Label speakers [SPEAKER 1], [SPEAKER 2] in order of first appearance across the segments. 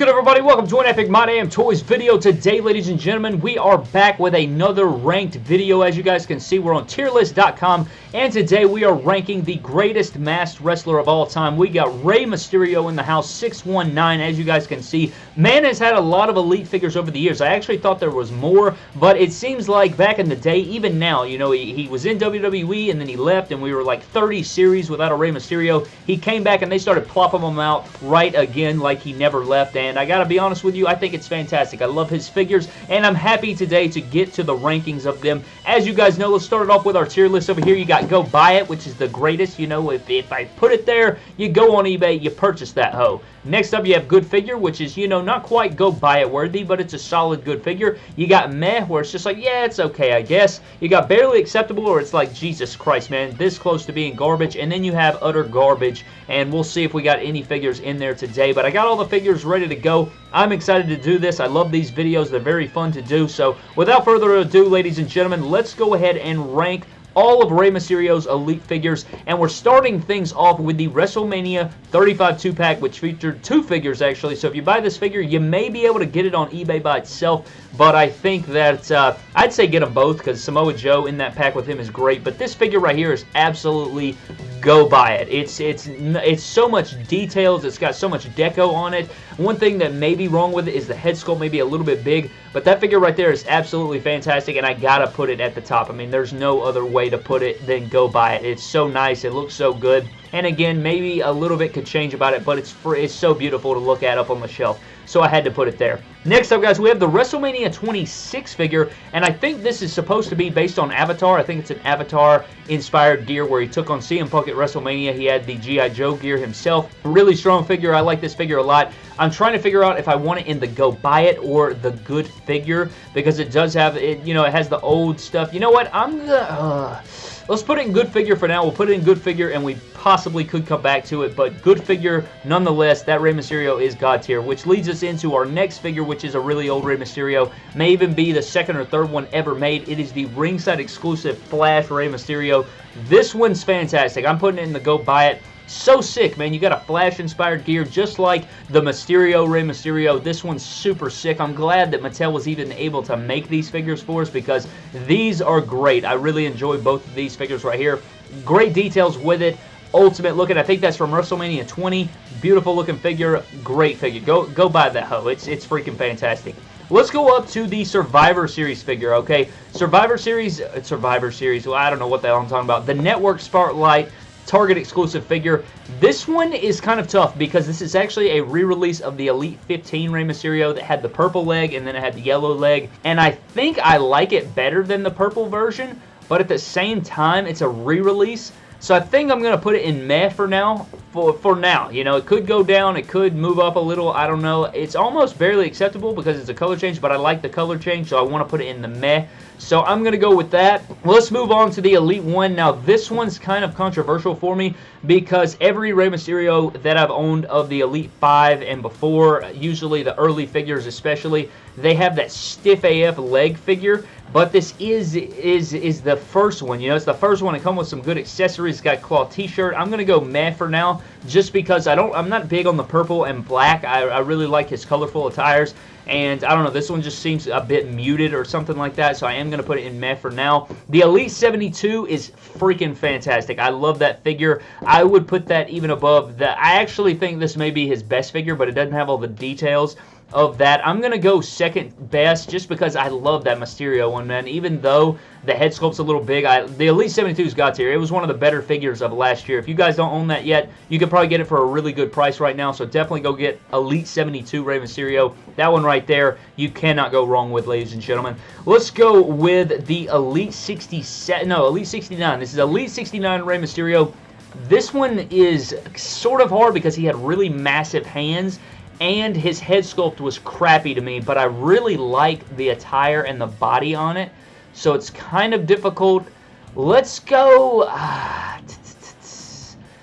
[SPEAKER 1] going everybody? Welcome to an Epic My Damn Toys video. Today, ladies and gentlemen, we are back with another ranked video. As you guys can see, we're on tierlist.com, and today we are ranking the greatest masked wrestler of all time. We got Rey Mysterio in the house, 619, as you guys can see. Man has had a lot of elite figures over the years. I actually thought there was more, but it seems like back in the day, even now, you know, he, he was in WWE, and then he left, and we were like 30 series without a Rey Mysterio. He came back, and they started plopping him out right again like he never left left, and I gotta be honest with you, I think it's fantastic. I love his figures, and I'm happy today to get to the rankings of them. As you guys know, let's start it off with our tier list over here. You got Go Buy It, which is the greatest. You know, if, if I put it there, you go on eBay, you purchase that hoe. Next up, you have Good Figure, which is, you know, not quite Go Buy It worthy, but it's a solid good figure. You got Meh, where it's just like, yeah, it's okay, I guess. You got Barely Acceptable, or it's like, Jesus Christ, man, this close to being garbage. And then you have Utter Garbage, and we'll see if we got any figures in there today. But I got all the figures ready to go. I'm excited to do this. I love these videos. They're very fun to do. So without further ado, ladies and gentlemen, let's go ahead and rank all of Rey Mysterio's Elite figures, and we're starting things off with the WrestleMania 35 2-pack, which featured two figures, actually. So if you buy this figure, you may be able to get it on eBay by itself, but I think that uh, I'd say get them both because Samoa Joe in that pack with him is great, but this figure right here is absolutely go buy it. It's it's it's so much details. It's got so much deco on it. One thing that may be wrong with it is the head sculpt may be a little bit big, but that figure right there is absolutely fantastic, and I gotta put it at the top. I mean, there's no other way to put it than go buy it. It's so nice. It looks so good. And again, maybe a little bit could change about it, but it's free, it's so beautiful to look at up on the shelf. So I had to put it there. Next up, guys, we have the WrestleMania 26 figure, and I think this is supposed to be based on Avatar. I think it's an Avatar-inspired gear where he took on CM Punk at WrestleMania. He had the G.I. Joe gear himself. Really strong figure. I like this figure a lot. I'm trying to figure out if I want it in the go buy it or the good figure because it does have, it. you know, it has the old stuff. You know what? I'm the... Uh, Let's put it in good figure for now. We'll put it in good figure, and we possibly could come back to it, but good figure nonetheless. That Rey Mysterio is God tier, which leads us into our next figure, which is a really old Rey Mysterio. May even be the second or third one ever made. It is the ringside exclusive Flash Rey Mysterio. This one's fantastic. I'm putting it in the go buy it. So sick, man. You got a Flash-inspired gear just like the Mysterio Rey Mysterio. This one's super sick. I'm glad that Mattel was even able to make these figures for us because these are great. I really enjoy both of these figures right here. Great details with it. Ultimate looking. I think that's from WrestleMania 20. Beautiful looking figure. Great figure. Go go buy that hoe. It's, it's freaking fantastic. Let's go up to the Survivor Series figure, okay? Survivor Series, uh, Survivor Series, well, I don't know what the hell I'm talking about. The Network Spotlight Target exclusive figure. This one is kind of tough because this is actually a re-release of the Elite 15 Rey Mysterio that had the purple leg and then it had the yellow leg. And I think I like it better than the purple version, but at the same time, it's a re-release. So I think I'm going to put it in meh for now. For, for now, you know, it could go down, it could move up a little, I don't know. It's almost barely acceptable because it's a color change, but I like the color change, so I want to put it in the meh. So I'm going to go with that. Let's move on to the Elite one. Now, this one's kind of controversial for me because every Rey Mysterio that I've owned of the Elite 5 and before, usually the early figures especially, they have that stiff AF leg figure but this is is is the first one. You know, it's the first one to come with some good accessories. It's got cloth t-shirt. I'm gonna go meh for now, just because I don't. I'm not big on the purple and black. I, I really like his colorful attires. And I don't know, this one just seems a bit muted or something like that, so I am to put it in meh for now. The Elite 72 is freaking fantastic. I love that figure. I would put that even above that. I actually think this may be his best figure, but it doesn't have all the details of that. I'm going to go second best just because I love that Mysterio one, man. Even though the head sculpt's a little big, I, the Elite 72's got here. It was one of the better figures of last year. If you guys don't own that yet, you could probably get it for a really good price right now, so definitely go get Elite 72 Rey Mysterio. That one right there, you cannot go wrong with, ladies and gentlemen. Let's go with the Elite 67, no, Elite 69. This is Elite 69 Rey Mysterio. This one is sort of hard because he had really massive hands and his head sculpt was crappy to me, but I really like the attire and the body on it, so it's kind of difficult. Let's go... Uh,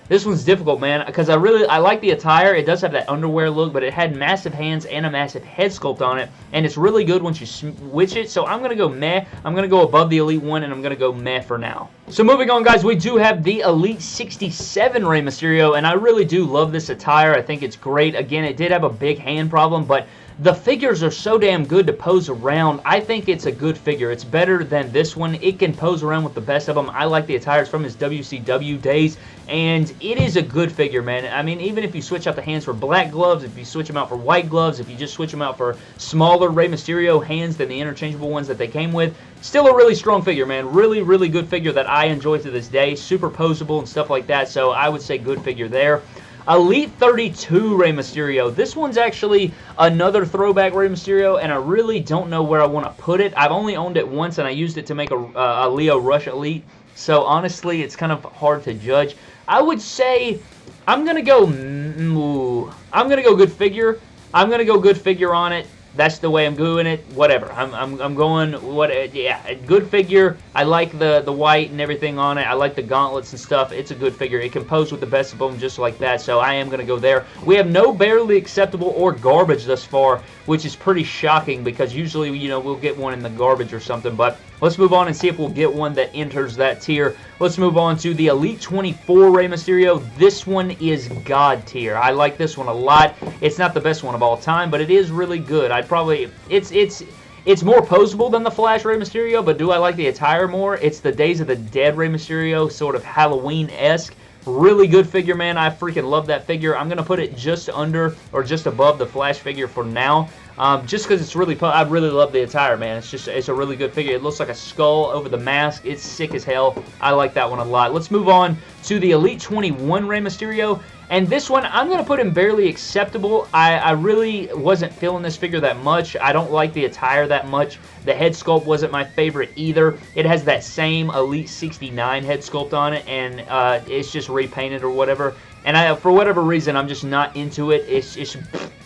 [SPEAKER 1] This one's difficult, man, because I really I like the attire. It does have that underwear look, but it had massive hands and a massive head sculpt on it, and it's really good once you switch it. So I'm gonna go meh. I'm gonna go above the Elite one, and I'm gonna go meh for now. So moving on, guys, we do have the Elite 67 Rey Mysterio, and I really do love this attire. I think it's great. Again, it did have a big hand problem, but the figures are so damn good to pose around. I think it's a good figure. It's better than this one. It can pose around with the best of them. I like the attires from his WCW days, and it is a good figure, man. I mean, even if you switch out the hands for black gloves, if you switch them out for white gloves, if you just switch them out for smaller Rey Mysterio hands than the interchangeable ones that they came with, still a really strong figure, man. Really, really good figure that I enjoy to this day. Super posable and stuff like that, so I would say good figure there. Elite 32 Rey Mysterio. This one's actually another throwback Rey Mysterio, and I really don't know where I want to put it. I've only owned it once, and I used it to make a, uh, a Lio Rush Elite, so honestly, it's kind of hard to judge. I would say I'm to go... Mm, I'm going to go good figure. I'm going to go good figure on it that's the way I'm doing it. Whatever. I'm, I'm, I'm going, what? Uh, yeah, good figure. I like the, the white and everything on it. I like the gauntlets and stuff. It's a good figure. It can pose with the best of them just like that, so I am going to go there. We have no barely acceptable or garbage thus far, which is pretty shocking because usually, you know, we'll get one in the garbage or something, but let's move on and see if we'll get one that enters that tier. Let's move on to the Elite 24 Rey Mysterio. This one is God tier. I like this one a lot. It's not the best one of all time, but it is really good. I'd probably, it's, it's, it's more posable than the Flash Rey Mysterio, but do I like the attire more? It's the Days of the Dead Rey Mysterio, sort of Halloween-esque. Really good figure, man. I freaking love that figure. I'm going to put it just under or just above the Flash figure for now. Um, just because it's really, I really love the attire, man. It's just, it's a really good figure. It looks like a skull over the mask. It's sick as hell. I like that one a lot. Let's move on to the Elite 21 Rey Mysterio. And this one, I'm going to put him barely acceptable. I, I really wasn't feeling this figure that much. I don't like the attire that much. The head sculpt wasn't my favorite either. It has that same Elite 69 head sculpt on it, and uh, it's just repainted or whatever. And I, for whatever reason, I'm just not into it. It's, it's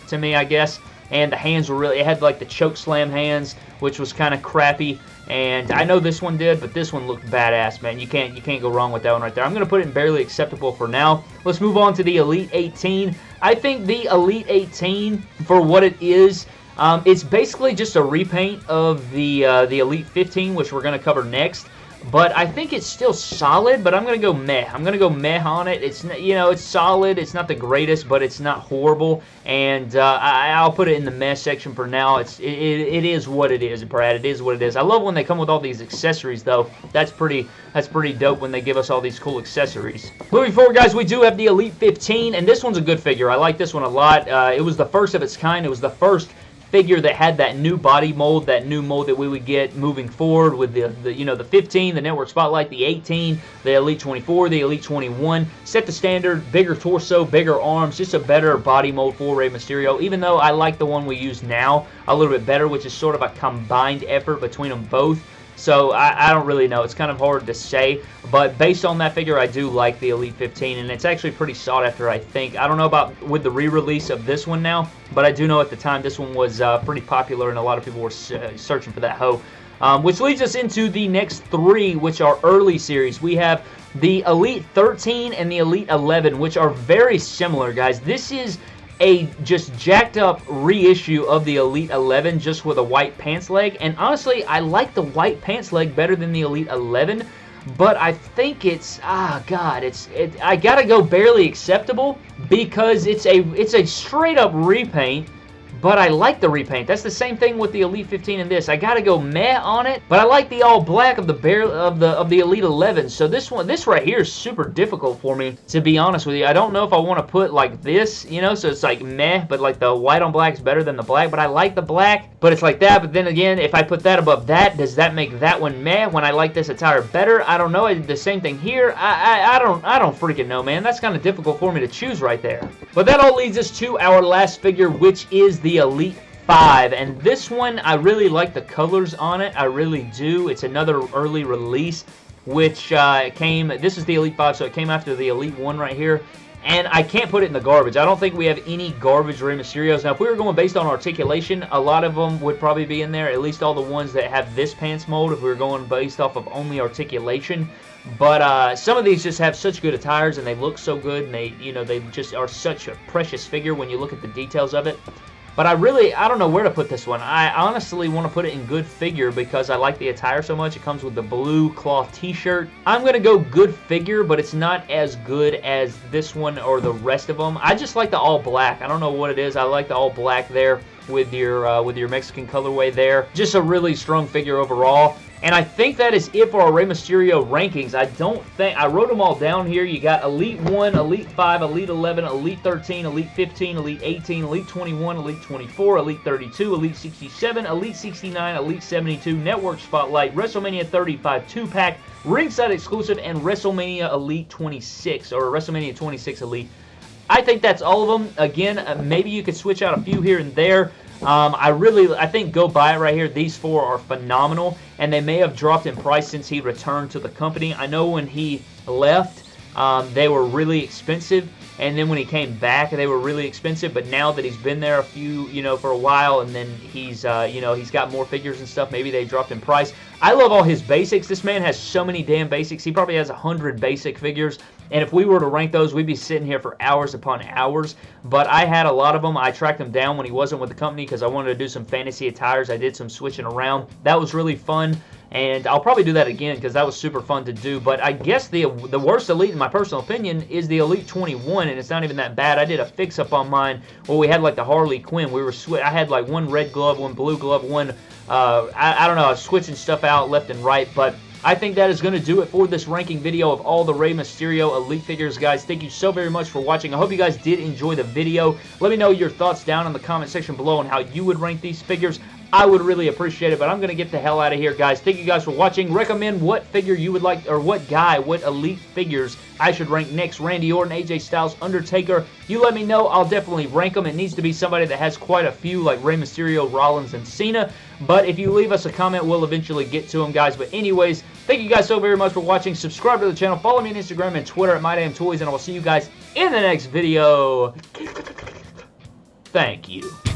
[SPEAKER 1] to me, I guess and the hands were really, it had like the choke slam hands, which was kind of crappy. And I know this one did, but this one looked badass, man. You can't you can't go wrong with that one right there. I'm going to put it in barely acceptable for now. Let's move on to the Elite 18. I think the Elite 18, for what it is, um, it's basically just a repaint of the uh, the Elite 15, which we're going to cover next. But I think it's still solid, but I'm going to go meh. I'm going to go meh on it. It's, you know, it's solid. It's not the greatest, but it's not horrible. And uh, I, will put it in the meh section for now. It's it, it is what it is, Brad. It is what it is. I love when they come with all these accessories, though. That's pretty that's pretty dope when they give us all these cool accessories. Moving forward, guys, we do have the Elite 15, and this one's a good figure. I like this one a lot. Uh, it was the first of its kind. It was the first figure that had that new body mold, that new mold that we would get moving forward with the, the you know the 15, the Network Spotlight, the 18, the Elite 24, the Elite 21. Set the standard, bigger torso, bigger arms, just a better body mold for Rey Mysterio. Even though I like the one we use now a little bit better, which is sort of a combined effort between them both. So I, I, don't really know. It's kind of hard to say. But based on that figure, I do like the Elite 15. And it's actually pretty sought after, I think. I don't know about with the re-release of this one now. But I do know at the time this one was uh, pretty popular. And a lot of people were searching for that hoe. Um, which leads us into the next three, which are early series. We have the Elite 13 and the Elite 11, which are very similar, guys. This is a just jacked up reissue of the Elite 11 just with a white pants leg. And honestly, I like the white pants leg better than the Elite 11. But I think it's ah god, it's it, I gotta go barely acceptable because it's a it's a straight up repaint but I like the repaint. That's the same thing with the Elite 15 and this. I gotta go meh on it, but I like the all black of the bear of the of the Elite 11. So this one, this right here is super difficult for me to be honest with you. I don't know if I want to put like this, you know, so it's like meh, but like the white on black is better than the black. But I like the black, but it's like that. But then again, if I put that above that, does that make that one meh when I like this attire better? I don't know. I did the same thing here. I I, I don't I don't freaking know, man. That's kind of difficult for me to choose right there. But that all leads us to our last figure, which is the the Elite 5. And this one, I really like the colors on it. I really do. It's another early release, which uh, came, this is the Elite 5, so it came after the Elite 1 right here. and I can't put it in the garbage. I don't think we have any garbage Rey Mysterios. Now, if we were going based on articulation, a lot of them would probably be in there, at least all the ones that have this pants mold, if we were going based off of only articulation. But uh, some of these just have such good attires, and they look so good, and they, you know, they just are such a precious figure when you look at the details of it. But I really, I don't know where to put this one. I honestly want to put it in good figure because I like the attire so much. It comes with the blue cloth t-shirt. I'm going to go good figure, but it's not as good as this one or the rest of them. I just like the all black. I don't know what it is. I like the all black there with your uh, with your Mexican colorway there. Just a really strong figure overall. And I think that is it for our Rey Mysterio rankings. I don't think, I wrote them all down here. You got Elite 1, Elite 5, Elite 11, Elite 13, Elite 15, Elite 18, Elite 21, Elite 24, Elite 32, Elite 67, Elite 69, Elite 72, Network Spotlight, WrestleMania 35 2-pack, Ringside Exclusive, and WrestleMania Elite 26, or WrestleMania 26 Elite. I think that's all of them. Again, uh, maybe you could switch out a few here and there. Um, I really, I think go buy it right here. These four are phenomenal, and they may have dropped in price since he returned to the company. I know when he left, um, they were really expensive, and then when he came back, they were really expensive. But now that he's been there a few, you know, for a while, and then he's, uh, you know, he's got more figures and stuff. Maybe they dropped in price. I love all his basics. This man has so many damn basics. He probably has a hundred basic figures. And if we were to rank those, we'd be sitting here for hours upon hours. But I had a lot of them. I tracked them down when he wasn't with the company because I wanted to do some fantasy attires. I did some switching around. That was really fun. And I'll probably do that again because that was super fun to do. But I guess the the worst Elite, in my personal opinion, is the Elite 21, and it's not even that bad. I did a fix-up on mine where we had like the Harley Quinn. We were I had like one red glove, one blue glove, one, uh, I, I don't know, I was switching stuff out left and right. But I think that is going to do it for this ranking video of all the Rey Mysterio Elite figures, guys. Thank you so very much for watching. I hope you guys did enjoy the video. Let me know your thoughts down in the comment section below on how you would rank these figures. I would really appreciate it, but I'm going to get the hell out of here, guys. Thank you guys for watching. Recommend what figure you would like, or what guy, what elite figures I should rank next. Randy Orton, AJ Styles, Undertaker. You let me know. I'll definitely rank them. It needs to be somebody that has quite a few, like Rey Mysterio, Rollins, and Cena. But if you leave us a comment, we'll eventually get to them, guys. But anyways, thank you guys so very much for watching. Subscribe to the channel. Follow me on Instagram and Twitter at MyDamnToys, and I will see you guys in the next video. Thank you.